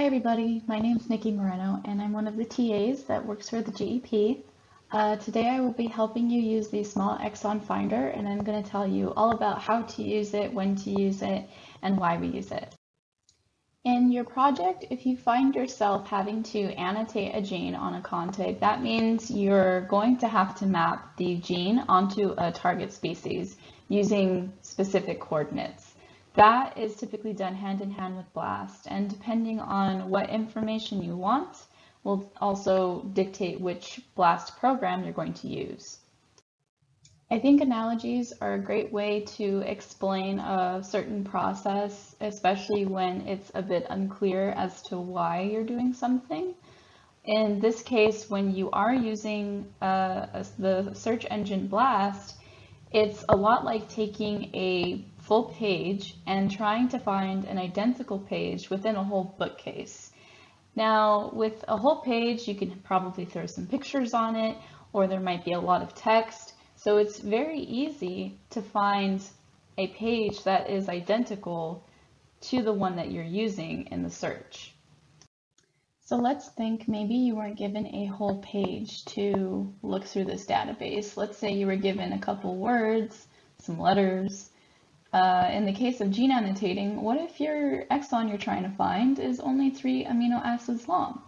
Hi everybody, my name is Nikki Moreno and I'm one of the TAs that works for the GEP. Uh, today I will be helping you use the small exon finder and I'm going to tell you all about how to use it, when to use it, and why we use it. In your project, if you find yourself having to annotate a gene on a contig, that means you're going to have to map the gene onto a target species using specific coordinates. That is typically done hand in hand with BLAST, and depending on what information you want, will also dictate which BLAST program you're going to use. I think analogies are a great way to explain a certain process, especially when it's a bit unclear as to why you're doing something. In this case, when you are using uh, the search engine BLAST, it's a lot like taking a full page and trying to find an identical page within a whole bookcase. Now, with a whole page, you can probably throw some pictures on it, or there might be a lot of text. So it's very easy to find a page that is identical to the one that you're using in the search. So let's think maybe you weren't given a whole page to look through this database. Let's say you were given a couple words, some letters. Uh, in the case of gene annotating, what if your exon you're trying to find is only three amino acids long?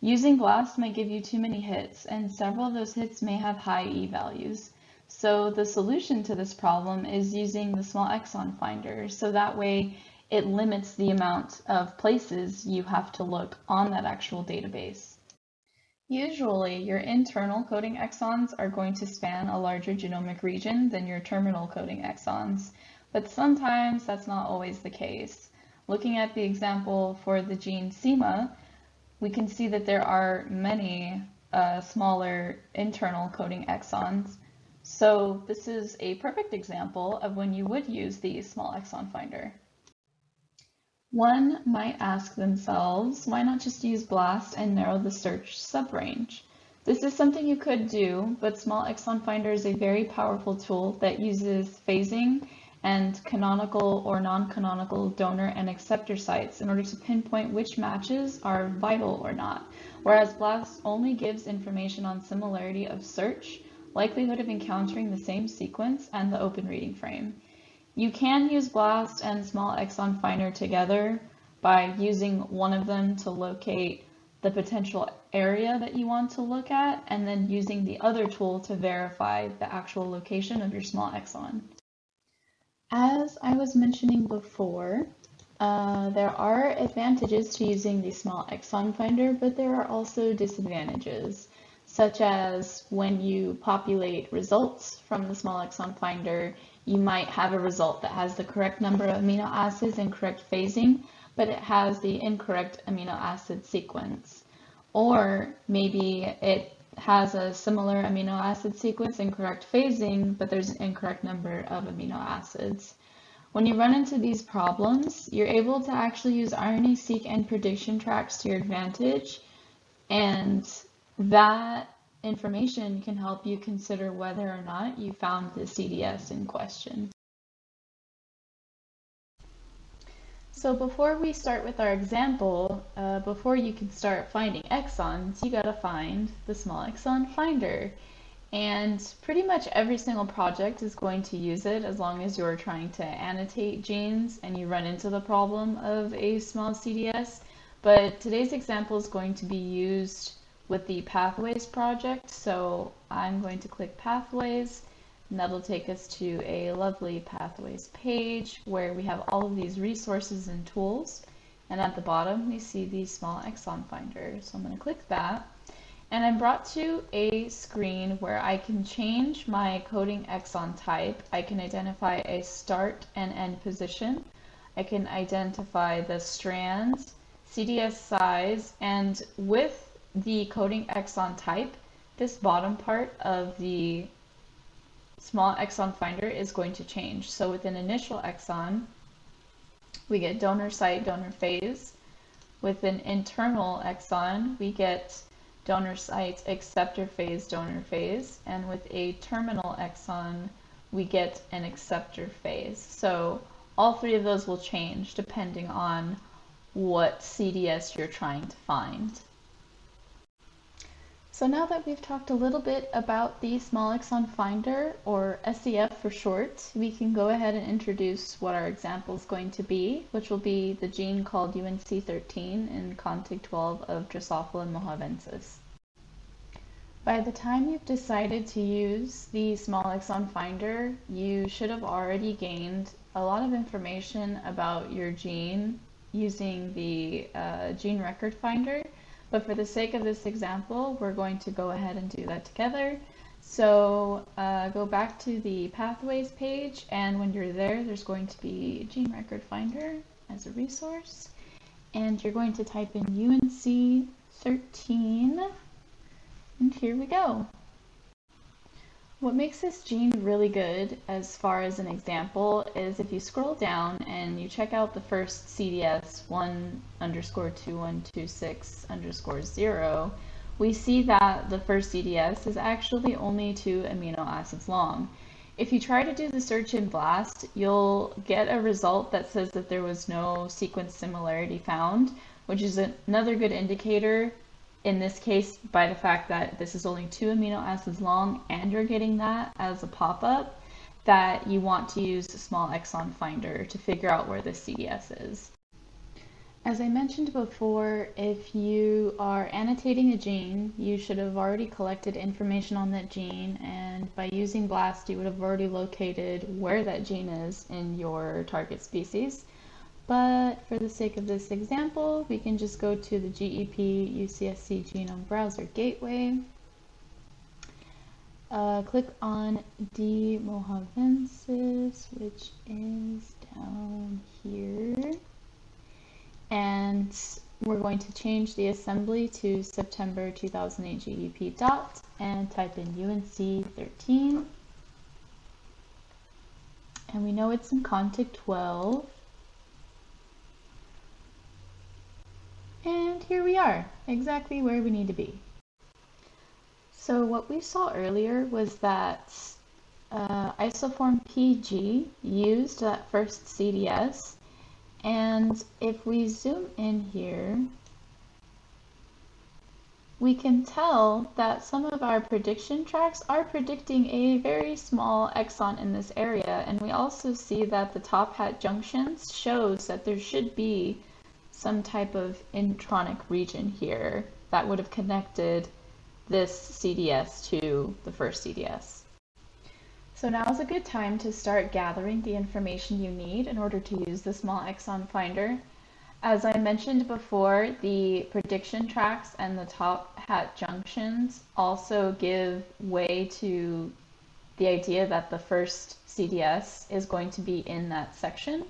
Using BLAST might give you too many hits, and several of those hits may have high E values. So the solution to this problem is using the small exon finder, so that way it limits the amount of places you have to look on that actual database. Usually, your internal coding exons are going to span a larger genomic region than your terminal coding exons, but sometimes that's not always the case. Looking at the example for the gene SEMA, we can see that there are many uh, smaller internal coding exons. So this is a perfect example of when you would use the small exon finder. One might ask themselves, why not just use BLAST and narrow the search subrange? This is something you could do, but Small Exon Finder is a very powerful tool that uses phasing and canonical or non-canonical donor and acceptor sites in order to pinpoint which matches are vital or not, whereas BLAST only gives information on similarity of search, likelihood of encountering the same sequence, and the open reading frame. You can use BLAST and Small Exon Finder together by using one of them to locate the potential area that you want to look at and then using the other tool to verify the actual location of your small exon. As I was mentioning before, uh, there are advantages to using the small exon finder, but there are also disadvantages, such as when you populate results from the small exon finder, you might have a result that has the correct number of amino acids and correct phasing, but it has the incorrect amino acid sequence. Or maybe it has a similar amino acid sequence and correct phasing, but there's an incorrect number of amino acids. When you run into these problems, you're able to actually use RNA-seq and prediction tracks to your advantage, and that information can help you consider whether or not you found the CDS in question. So before we start with our example, uh, before you can start finding exons, you gotta find the small exon finder. And pretty much every single project is going to use it as long as you're trying to annotate genes and you run into the problem of a small CDS. But today's example is going to be used with the Pathways project. So I'm going to click Pathways, and that'll take us to a lovely Pathways page where we have all of these resources and tools. And at the bottom, we see the small exon finder. So I'm going to click that. And I'm brought to a screen where I can change my coding exon type. I can identify a start and end position. I can identify the strands, CDS size, and with the coding exon type, this bottom part of the small exon finder is going to change. So with an initial exon, we get donor site, donor phase. With an internal exon, we get donor site, acceptor phase, donor phase. And with a terminal exon, we get an acceptor phase. So all three of those will change depending on what CDS you're trying to find. So now that we've talked a little bit about the small exon finder, or SEF for short, we can go ahead and introduce what our example is going to be, which will be the gene called UNC13 in CONTIG 12 of Drosophila mojavensis. By the time you've decided to use the small exon finder, you should have already gained a lot of information about your gene using the uh, gene record finder but for the sake of this example, we're going to go ahead and do that together. So uh, go back to the pathways page and when you're there, there's going to be Gene Record Finder as a resource. And you're going to type in UNC 13 and here we go. What makes this gene really good as far as an example is if you scroll down and you check out the first CDS 1 underscore 2126 underscore 0, we see that the first CDS is actually only two amino acids long. If you try to do the search in BLAST, you'll get a result that says that there was no sequence similarity found, which is another good indicator in this case by the fact that this is only two amino acids long and you're getting that as a pop-up that you want to use small exon finder to figure out where the CDS is. As I mentioned before, if you are annotating a gene, you should have already collected information on that gene and by using BLAST you would have already located where that gene is in your target species. But for the sake of this example, we can just go to the GEP UCSC Genome Browser Gateway. Uh, click on D. mojavensis, which is down here. And we're going to change the assembly to September 2008 GEP dot and type in UNC 13. And we know it's in CONTIG 12. And here we are, exactly where we need to be. So what we saw earlier was that uh, isoform PG used that first CDS. And if we zoom in here, we can tell that some of our prediction tracks are predicting a very small exon in this area. And we also see that the TopHat junctions shows that there should be some type of intronic region here that would have connected this CDS to the first CDS. So now is a good time to start gathering the information you need in order to use the small exon finder. As I mentioned before, the prediction tracks and the TopHat junctions also give way to the idea that the first CDS is going to be in that section.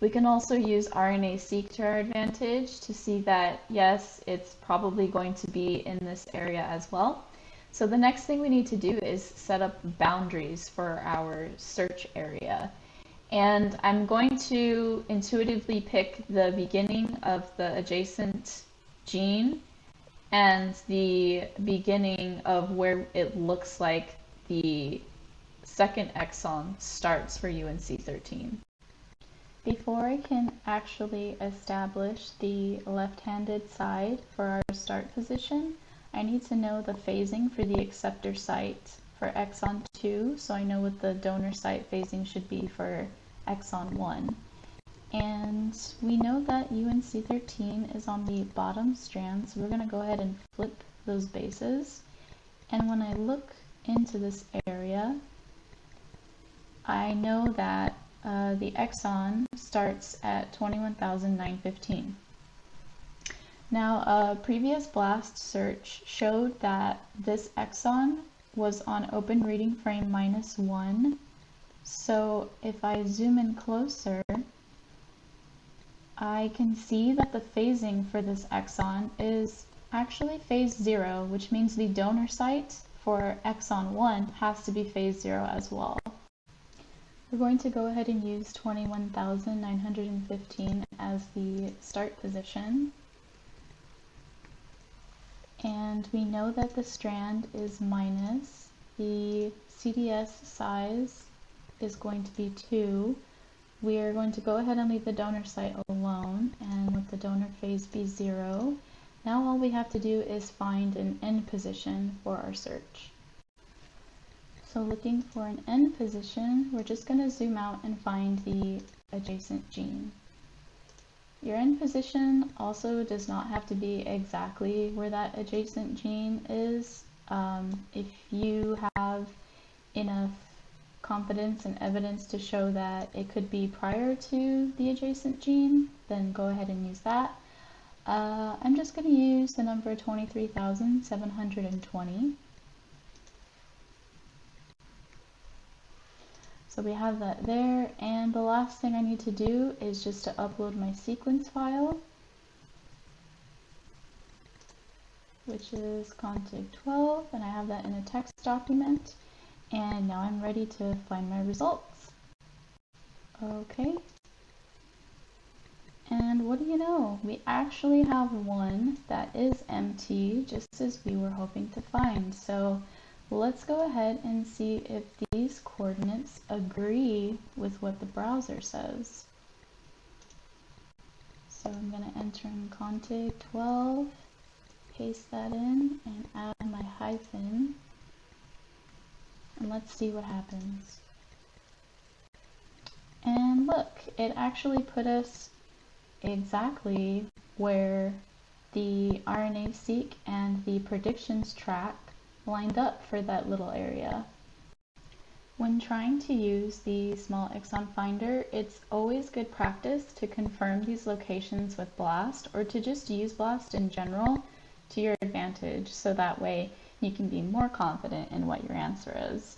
We can also use RNA-seq to our advantage to see that, yes, it's probably going to be in this area as well. So the next thing we need to do is set up boundaries for our search area. And I'm going to intuitively pick the beginning of the adjacent gene and the beginning of where it looks like the second exon starts for UNC13. Before I can actually establish the left-handed side for our start position, I need to know the phasing for the acceptor site for exon 2, so I know what the donor site phasing should be for exon 1. And we know that UNC13 is on the bottom strand, so we're going to go ahead and flip those bases. And when I look into this area, I know that uh, the exon starts at 21,915. Now, a previous BLAST search showed that this exon was on open reading frame minus 1. So if I zoom in closer, I can see that the phasing for this exon is actually phase 0, which means the donor site for exon 1 has to be phase 0 as well. We're going to go ahead and use 21,915 as the start position. And we know that the strand is minus, the CDS size is going to be 2, we are going to go ahead and leave the donor site alone and let the donor phase be zero. Now all we have to do is find an end position for our search. So looking for an end position, we're just going to zoom out and find the adjacent gene. Your end position also does not have to be exactly where that adjacent gene is. Um, if you have enough confidence and evidence to show that it could be prior to the adjacent gene, then go ahead and use that. Uh, I'm just going to use the number 23,720. So we have that there, and the last thing I need to do is just to upload my sequence file, which is contig 12, and I have that in a text document. And now I'm ready to find my results. Okay. And what do you know? We actually have one that is empty, just as we were hoping to find. So let's go ahead and see if these coordinates agree with what the browser says. So I'm going to enter in contig 12, paste that in, and add my hyphen and let's see what happens. And look, it actually put us exactly where the RNA-seq and the predictions track lined up for that little area. When trying to use the small exon finder, it's always good practice to confirm these locations with BLAST or to just use BLAST in general to your advantage so that way you can be more confident in what your answer is.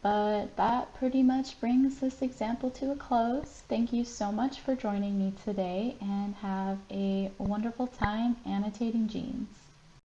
But that pretty much brings this example to a close. Thank you so much for joining me today and have a wonderful time annotating genes.